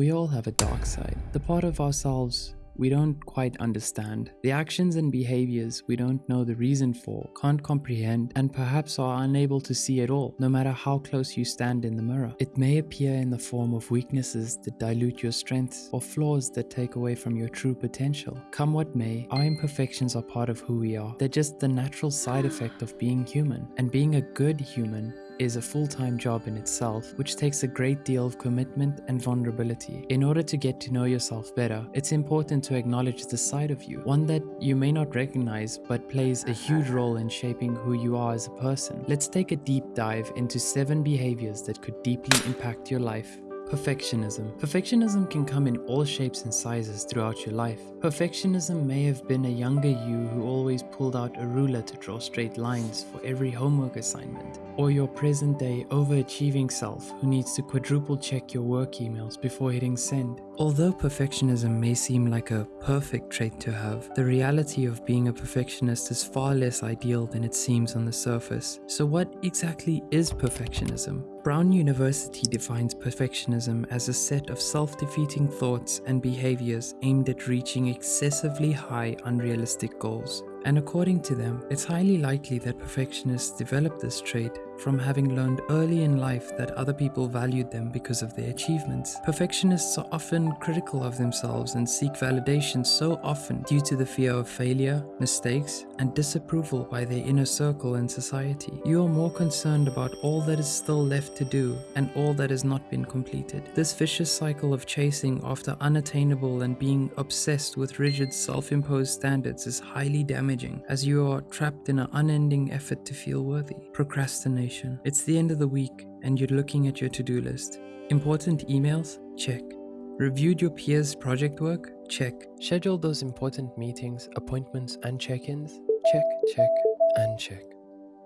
We all have a dark side, the part of ourselves we don't quite understand, the actions and behaviors we don't know the reason for, can't comprehend, and perhaps are unable to see at all, no matter how close you stand in the mirror. It may appear in the form of weaknesses that dilute your strengths or flaws that take away from your true potential. Come what may, our imperfections are part of who we are. They're just the natural side effect of being human, and being a good human is a full-time job in itself, which takes a great deal of commitment and vulnerability. In order to get to know yourself better, it's important to acknowledge the side of you, one that you may not recognize but plays a huge role in shaping who you are as a person. Let's take a deep dive into 7 behaviors that could deeply impact your life. Perfectionism. Perfectionism can come in all shapes and sizes throughout your life. Perfectionism may have been a younger you who always pulled out a ruler to draw straight lines for every homework assignment, or your present day overachieving self who needs to quadruple check your work emails before hitting send. Although perfectionism may seem like a perfect trait to have, the reality of being a perfectionist is far less ideal than it seems on the surface. So what exactly is perfectionism? Brown University defines perfectionism as a set of self-defeating thoughts and behaviors aimed at reaching excessively high unrealistic goals. And according to them, it's highly likely that perfectionists develop this trait from having learned early in life that other people valued them because of their achievements. Perfectionists are often critical of themselves and seek validation so often due to the fear of failure, mistakes, and disapproval by their inner circle and society. You are more concerned about all that is still left to do and all that has not been completed. This vicious cycle of chasing after unattainable and being obsessed with rigid self-imposed standards is highly damaging as you are trapped in an unending effort to feel worthy. Procrastination it's the end of the week and you're looking at your to-do list. Important emails? Check. Reviewed your peers' project work? Check. Scheduled those important meetings, appointments, and check-ins? Check, check, and check.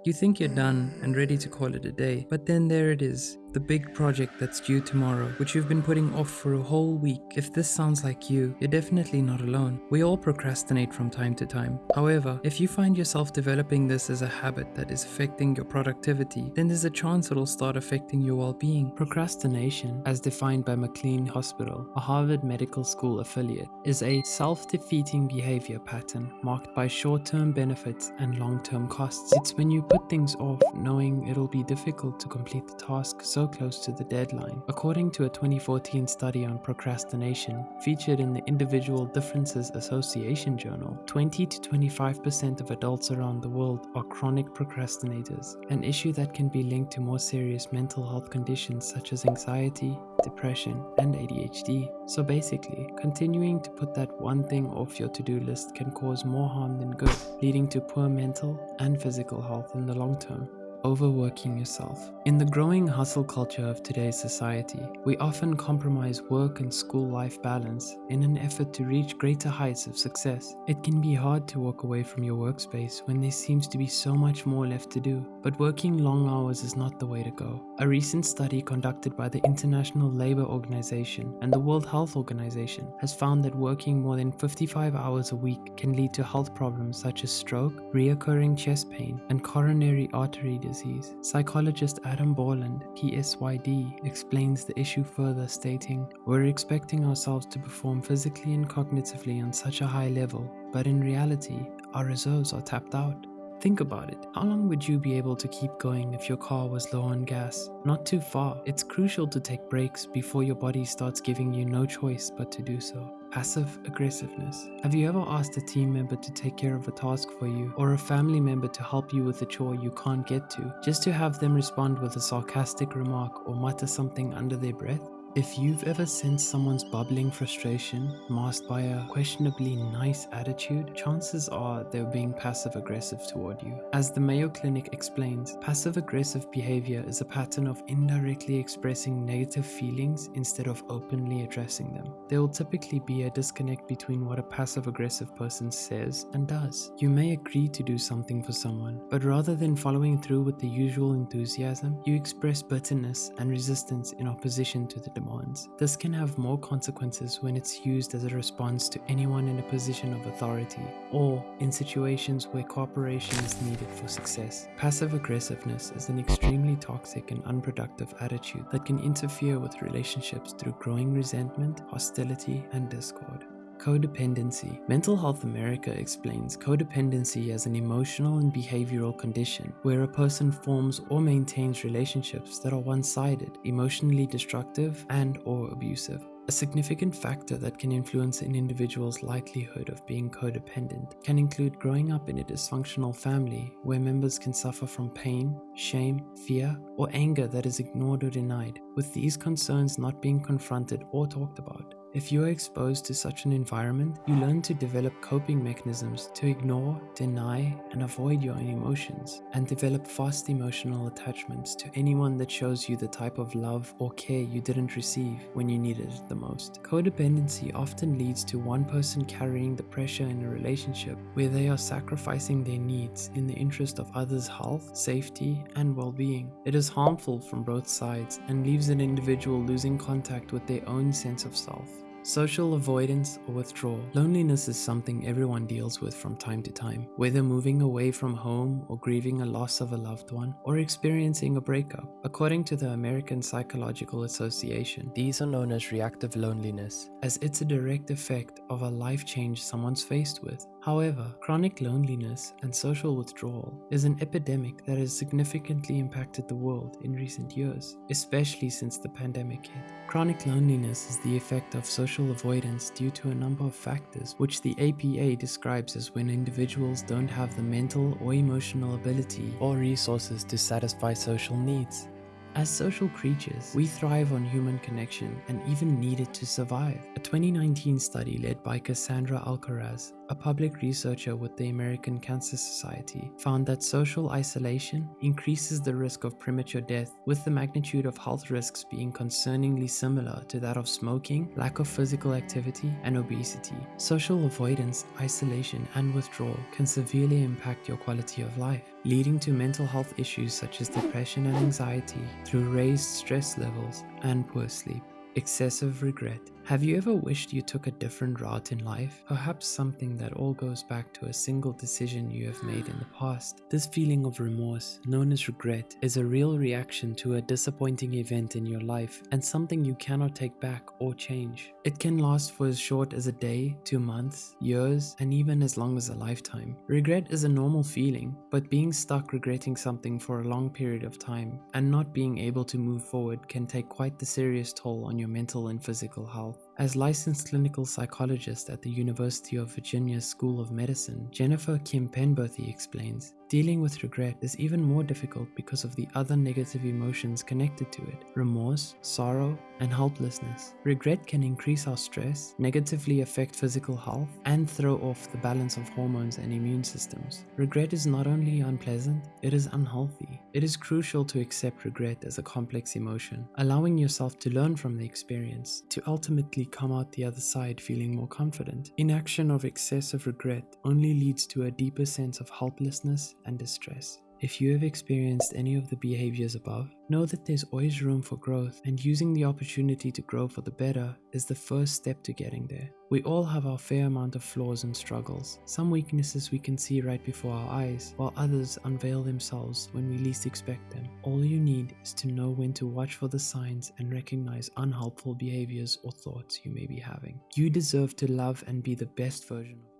You think you're done and ready to call it a day, but then there it is, the big project that's due tomorrow, which you've been putting off for a whole week. If this sounds like you, you're definitely not alone. We all procrastinate from time to time. However, if you find yourself developing this as a habit that is affecting your productivity, then there's a chance it'll start affecting your well-being. Procrastination, as defined by McLean Hospital, a Harvard Medical School affiliate, is a self-defeating behavior pattern marked by short-term benefits and long-term costs. It's when you put things off knowing it'll be difficult to complete the task so close to the deadline. According to a 2014 study on procrastination featured in the Individual Differences Association Journal, 20 to 25% of adults around the world are chronic procrastinators, an issue that can be linked to more serious mental health conditions such as anxiety, depression, and ADHD. So basically, continuing to put that one thing off your to-do list can cause more harm than good, leading to poor mental and physical health in the long term overworking yourself. In the growing hustle culture of today's society, we often compromise work and school life balance in an effort to reach greater heights of success. It can be hard to walk away from your workspace when there seems to be so much more left to do, but working long hours is not the way to go. A recent study conducted by the International Labour Organization and the World Health Organization has found that working more than 55 hours a week can lead to health problems such as stroke, reoccurring chest pain, and coronary artery disease disease. Psychologist Adam Borland, PsyD, explains the issue further stating, We're expecting ourselves to perform physically and cognitively on such a high level, but in reality, our reserves are tapped out. Think about it. How long would you be able to keep going if your car was low on gas? Not too far. It's crucial to take breaks before your body starts giving you no choice but to do so. Passive aggressiveness. Have you ever asked a team member to take care of a task for you or a family member to help you with a chore you can't get to just to have them respond with a sarcastic remark or mutter something under their breath? If you've ever sensed someone's bubbling frustration masked by a questionably nice attitude, chances are they're being passive aggressive toward you. As the Mayo Clinic explains, passive aggressive behavior is a pattern of indirectly expressing negative feelings instead of openly addressing them. There will typically be a disconnect between what a passive aggressive person says and does. You may agree to do something for someone, but rather than following through with the usual enthusiasm, you express bitterness and resistance in opposition to the demand demands. This can have more consequences when it's used as a response to anyone in a position of authority or in situations where cooperation is needed for success. Passive aggressiveness is an extremely toxic and unproductive attitude that can interfere with relationships through growing resentment, hostility, and discord. Codependency. Mental Health America explains codependency as an emotional and behavioral condition where a person forms or maintains relationships that are one-sided, emotionally destructive, and or abusive. A significant factor that can influence an individual's likelihood of being codependent can include growing up in a dysfunctional family where members can suffer from pain, shame, fear, or anger that is ignored or denied, with these concerns not being confronted or talked about. If you are exposed to such an environment, you learn to develop coping mechanisms to ignore, deny, and avoid your own emotions, and develop fast emotional attachments to anyone that shows you the type of love or care you didn't receive when you needed it the most. Codependency often leads to one person carrying the pressure in a relationship where they are sacrificing their needs in the interest of others' health, safety, and well-being. It is harmful from both sides and leaves an individual losing contact with their own sense of self. Social avoidance or withdrawal. Loneliness is something everyone deals with from time to time, whether moving away from home or grieving a loss of a loved one or experiencing a breakup. According to the American Psychological Association, these are known as reactive loneliness, as it's a direct effect of a life change someone's faced with. However, chronic loneliness and social withdrawal is an epidemic that has significantly impacted the world in recent years, especially since the pandemic hit. Chronic loneliness is the effect of social avoidance due to a number of factors, which the APA describes as when individuals don't have the mental or emotional ability or resources to satisfy social needs. As social creatures, we thrive on human connection and even need it to survive. A 2019 study led by Kassandra Alcaraz, a public researcher with the American Cancer Society, found that social isolation increases the risk of premature death, with the magnitude of health risks being concerningly similar to that of smoking, lack of physical activity, and obesity. Social avoidance, isolation, and withdrawal can severely impact your quality of life, leading to mental health issues such as depression and anxiety through raised stress levels and poor sleep. Excessive regret. Have you ever wished you took a different route in life? Perhaps something that all goes back to a single decision you have made in the past. This feeling of remorse, known as regret, is a real reaction to a disappointing event in your life and something you cannot take back or change. It can last for as short as a day, two months, years, and even as long as a lifetime. Regret is a normal feeling, but being stuck regretting something for a long period of time and not being able to move forward can take quite the serious toll on your mental and physical health. As licensed clinical psychologist at the University of Virginia School of Medicine, Jennifer Kim Penberthy explains, Dealing with regret is even more difficult because of the other negative emotions connected to it remorse, sorrow, and helplessness. Regret can increase our stress, negatively affect physical health, and throw off the balance of hormones and immune systems. Regret is not only unpleasant, it is unhealthy. It is crucial to accept regret as a complex emotion, allowing yourself to learn from the experience, to ultimately come out the other side feeling more confident. Inaction of excessive regret only leads to a deeper sense of helplessness and distress. If you have experienced any of the behaviors above, know that there's always room for growth and using the opportunity to grow for the better is the first step to getting there. We all have our fair amount of flaws and struggles. Some weaknesses we can see right before our eyes, while others unveil themselves when we least expect them. All you need is to know when to watch for the signs and recognize unhelpful behaviors or thoughts you may be having. You deserve to love and be the best version of